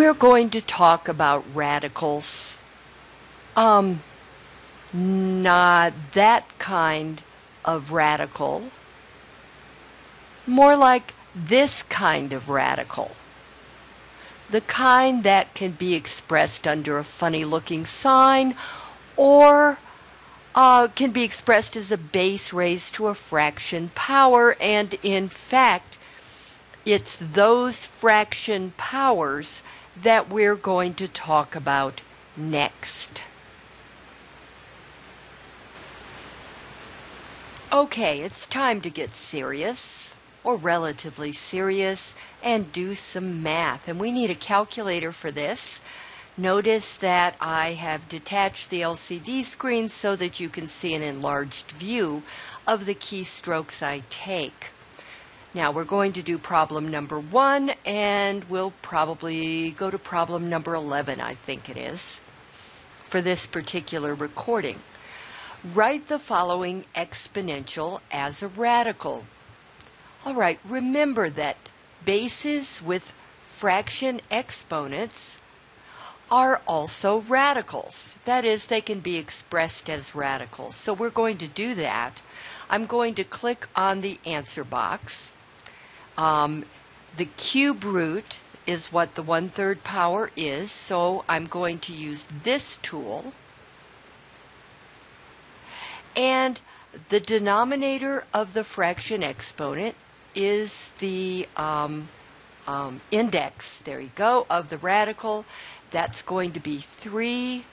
We're going to talk about radicals. Um, not that kind of radical. More like this kind of radical. The kind that can be expressed under a funny looking sign or uh, can be expressed as a base raised to a fraction power, and in fact, it's those fraction powers that we're going to talk about next. Okay, it's time to get serious, or relatively serious, and do some math. And we need a calculator for this. Notice that I have detached the LCD screen so that you can see an enlarged view of the keystrokes I take. Now we're going to do problem number one and we'll probably go to problem number 11, I think it is, for this particular recording. Write the following exponential as a radical. All right, remember that bases with fraction exponents are also radicals. That is, they can be expressed as radicals. So we're going to do that. I'm going to click on the answer box. Um, the cube root is what the one-third power is, so I'm going to use this tool. And the denominator of the fraction exponent is the um, um, index, there you go, of the radical. That's going to be 3.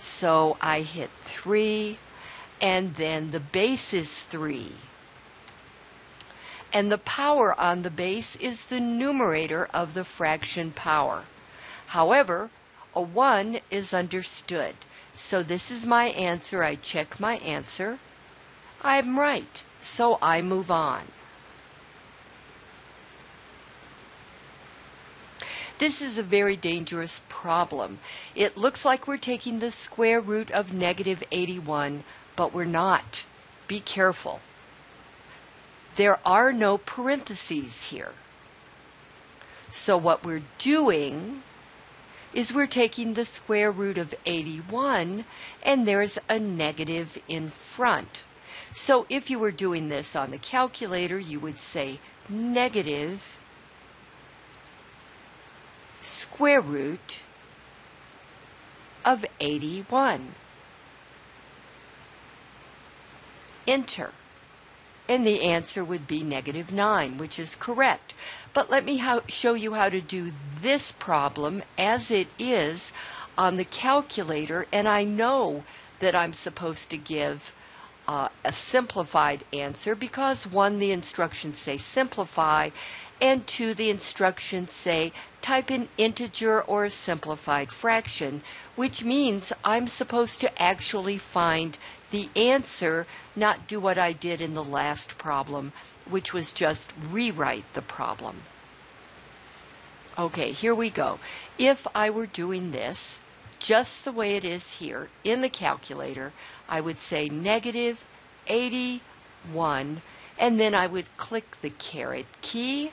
So I hit 3, and then the base is 3 and the power on the base is the numerator of the fraction power. However, a 1 is understood. So this is my answer. I check my answer. I'm right. So I move on. This is a very dangerous problem. It looks like we're taking the square root of negative 81, but we're not. Be careful. There are no parentheses here. So what we're doing is we're taking the square root of 81 and there's a negative in front. So if you were doing this on the calculator, you would say negative square root of 81. Enter and the answer would be negative 9, which is correct. But let me how, show you how to do this problem as it is on the calculator, and I know that I'm supposed to give uh, a simplified answer because one, the instructions say simplify, and two, the instructions say type an integer or a simplified fraction, which means I'm supposed to actually find the answer, not do what I did in the last problem, which was just rewrite the problem. Okay, here we go. If I were doing this just the way it is here in the calculator, I would say negative 81, and then I would click the caret key.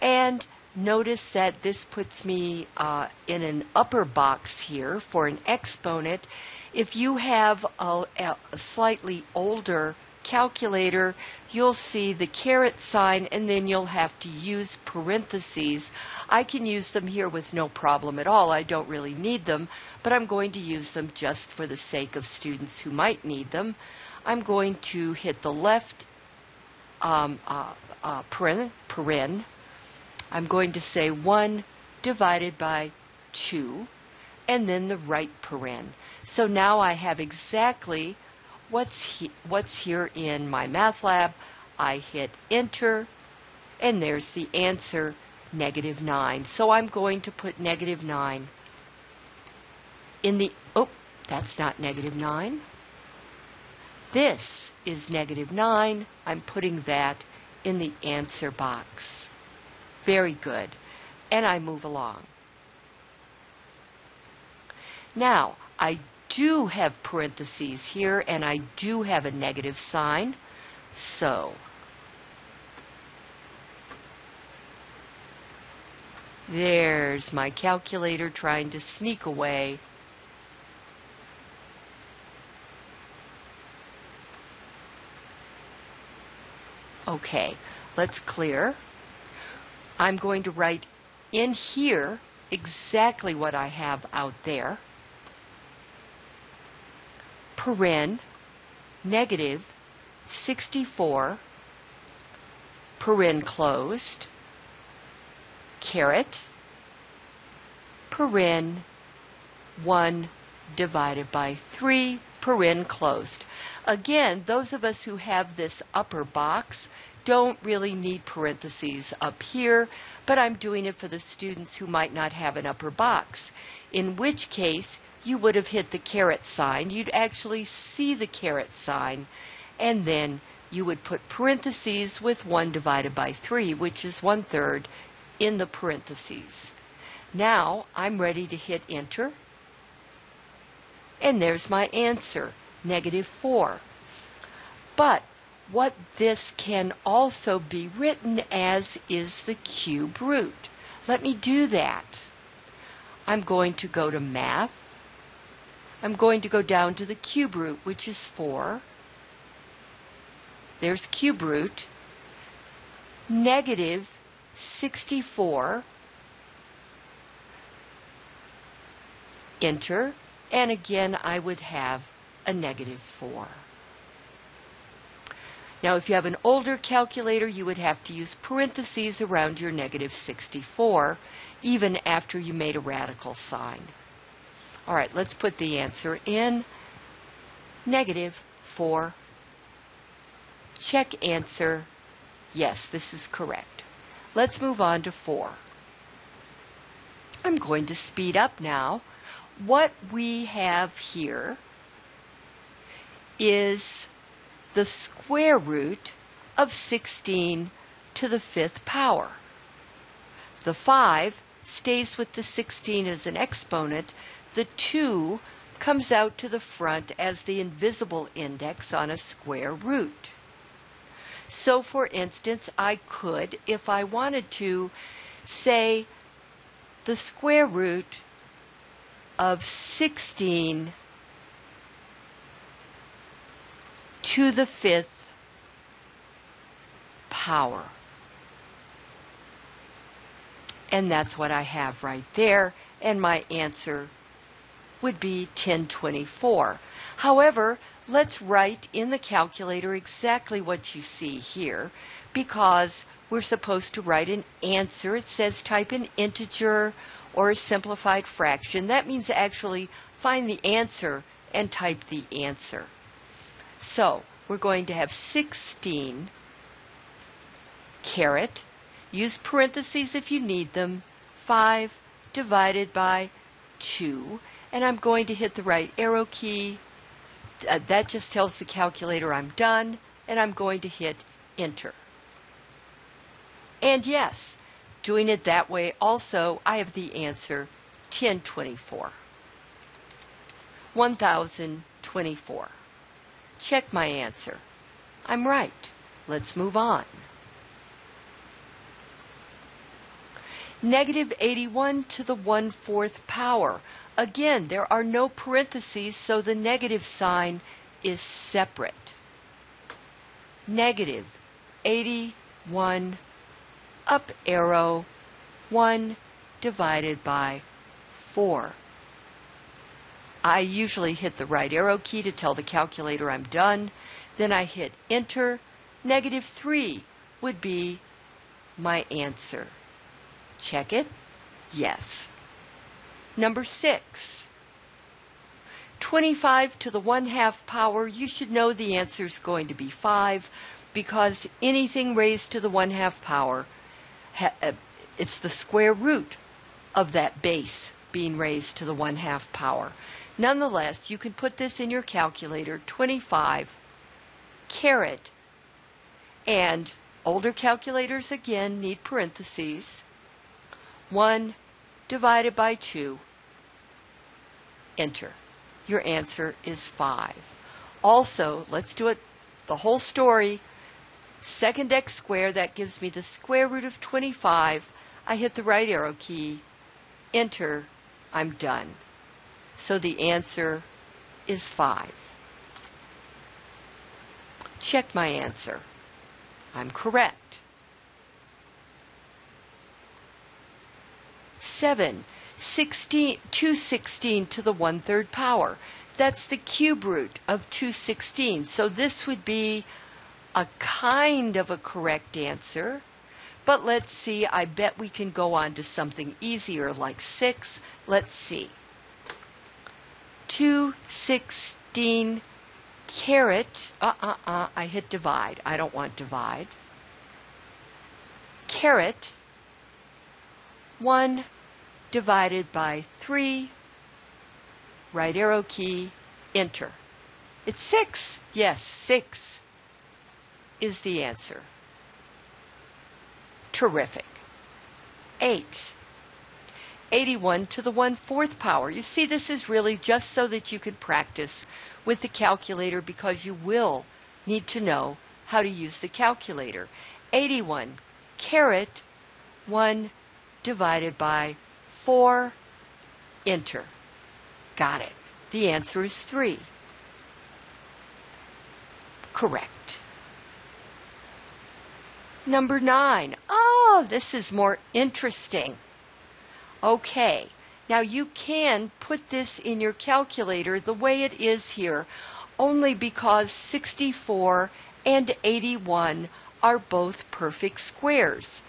And Notice that this puts me uh, in an upper box here for an exponent. If you have a, a slightly older calculator, you'll see the caret sign and then you'll have to use parentheses. I can use them here with no problem at all. I don't really need them, but I'm going to use them just for the sake of students who might need them. I'm going to hit the left um, uh, uh, paren, paren I'm going to say 1 divided by 2 and then the right paren. So now I have exactly what's, he, what's here in MyMathLab. I hit enter and there's the answer negative 9. So I'm going to put negative 9 in the, oh, that's not negative 9. This is negative 9. I'm putting that in the answer box. Very good. And I move along. Now, I do have parentheses here and I do have a negative sign. So, There's my calculator trying to sneak away. Okay, let's clear. I'm going to write in here exactly what I have out there. Paren, negative 64, paren closed, caret, paren 1 divided by 3, paren closed. Again, those of us who have this upper box don't really need parentheses up here, but I'm doing it for the students who might not have an upper box, in which case you would have hit the caret sign. You'd actually see the caret sign, and then you would put parentheses with 1 divided by 3, which is 1 third, in the parentheses. Now I'm ready to hit enter, and there's my answer, negative 4. But what this can also be written as is the cube root. Let me do that. I'm going to go to math. I'm going to go down to the cube root, which is 4. There's cube root. Negative 64. Enter. And again, I would have a negative 4. Now, if you have an older calculator, you would have to use parentheses around your negative 64, even after you made a radical sign. All right, let's put the answer in. Negative 4. Check answer. Yes, this is correct. Let's move on to 4. I'm going to speed up now. What we have here is the square root of 16 to the fifth power. The 5 stays with the 16 as an exponent. The 2 comes out to the front as the invisible index on a square root. So, for instance, I could, if I wanted to, say the square root of 16 to the fifth power. And that's what I have right there. And my answer would be 1024. However, let's write in the calculator exactly what you see here because we're supposed to write an answer. It says type an integer or a simplified fraction. That means actually find the answer and type the answer. So we're going to have 16 caret, use parentheses if you need them, 5 divided by 2, and I'm going to hit the right arrow key. Uh, that just tells the calculator I'm done, and I'm going to hit enter. And yes, doing it that way also, I have the answer 1024. 1024. Check my answer. I'm right. Let's move on. Negative 81 to the 1 fourth power. Again, there are no parentheses, so the negative sign is separate. Negative 81 up arrow 1 divided by 4. I usually hit the right arrow key to tell the calculator I'm done. Then I hit enter. Negative 3 would be my answer. Check it. Yes. Number 6. 25 to the 1 half power, you should know the answer is going to be 5 because anything raised to the 1 half power, uh, it's the square root of that base being raised to the 1 half power. Nonetheless, you can put this in your calculator 25 caret and older calculators again need parentheses. 1 divided by 2 enter. Your answer is 5 also let's do it the whole story. Second x squared that gives me the square root of 25 I hit the right arrow key, enter, I'm done. So the answer is 5. Check my answer. I'm correct. 7. 16, 216 to the 1 third power. That's the cube root of 216. So this would be a kind of a correct answer. But let's see, I bet we can go on to something easier like 6. Let's see. 216 caret, uh-uh-uh, I hit divide. I don't want divide. Caret 1 divided by 3, right arrow key, enter. It's 6. Yes, 6 is the answer. Terrific. 8. 81 to the 1 fourth power. You see, this is really just so that you can practice with the calculator because you will need to know how to use the calculator. 81 caret 1 divided by 4, enter. Got it. The answer is 3. Correct. Number 9. Oh, this is more interesting. Okay, now you can put this in your calculator the way it is here, only because 64 and 81 are both perfect squares.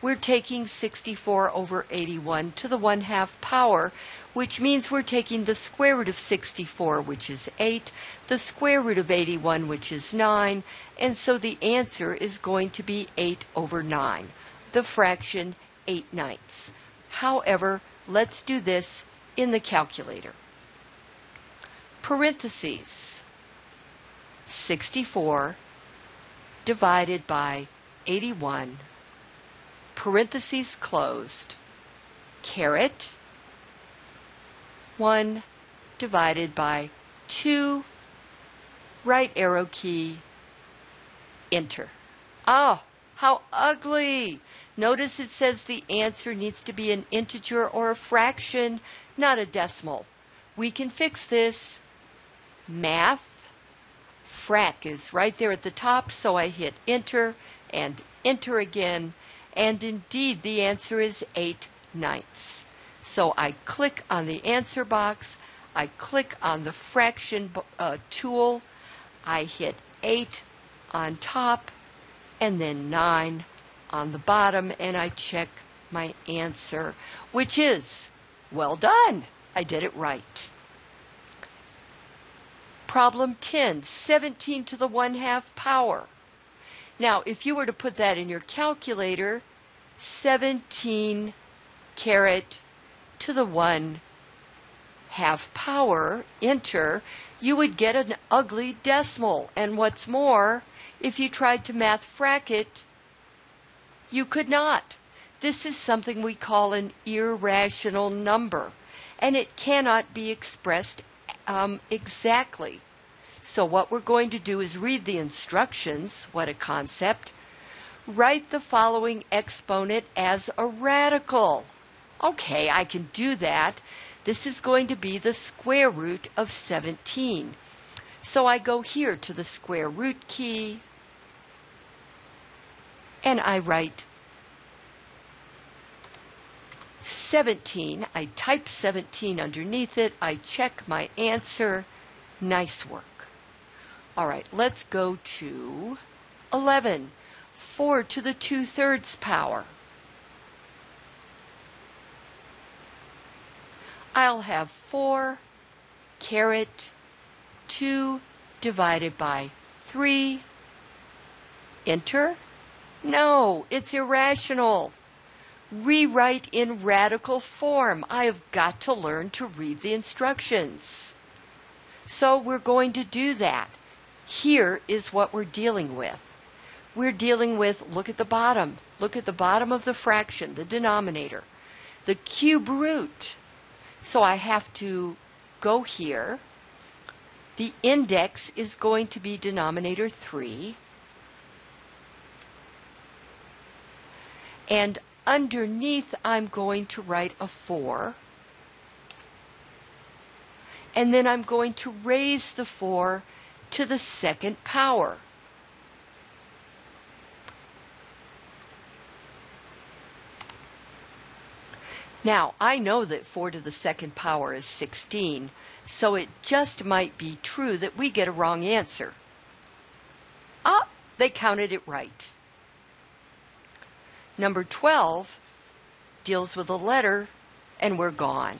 We're taking 64 over 81 to the 1 half power, which means we're taking the square root of 64, which is 8, the square root of 81, which is 9, and so the answer is going to be 8 over 9, the fraction 8 ninths. However, let's do this in the calculator. Parentheses 64 divided by 81 parentheses closed, caret 1 divided by 2, right arrow key, enter. Oh, how ugly! Notice it says the answer needs to be an integer or a fraction, not a decimal. We can fix this. Math, frac is right there at the top, so I hit enter and enter again and indeed, the answer is 8 ninths. So I click on the answer box, I click on the fraction uh, tool, I hit 8 on top, and then 9 on the bottom, and I check my answer, which is well done. I did it right. Problem 10, 17 to the 1 half power. Now, if you were to put that in your calculator, 17 caret to the 1 half power, enter, you would get an ugly decimal. And what's more, if you tried to math frac it, you could not. This is something we call an irrational number, and it cannot be expressed um, exactly. So what we're going to do is read the instructions, what a concept. Write the following exponent as a radical. Okay, I can do that. This is going to be the square root of 17. So I go here to the square root key and I write 17. I type 17 underneath it. I check my answer. Nice work. All right, let's go to 11. 4 to the 2 thirds power. I'll have 4 caret 2 divided by 3. Enter? No, it's irrational. Rewrite in radical form. I have got to learn to read the instructions. So we're going to do that. Here is what we're dealing with. We're dealing with, look at the bottom, look at the bottom of the fraction, the denominator, the cube root. So I have to go here. The index is going to be denominator 3. And underneath I'm going to write a 4. And then I'm going to raise the 4 to the second power. Now, I know that 4 to the second power is 16, so it just might be true that we get a wrong answer. Ah, they counted it right. Number 12 deals with a letter, and we're gone.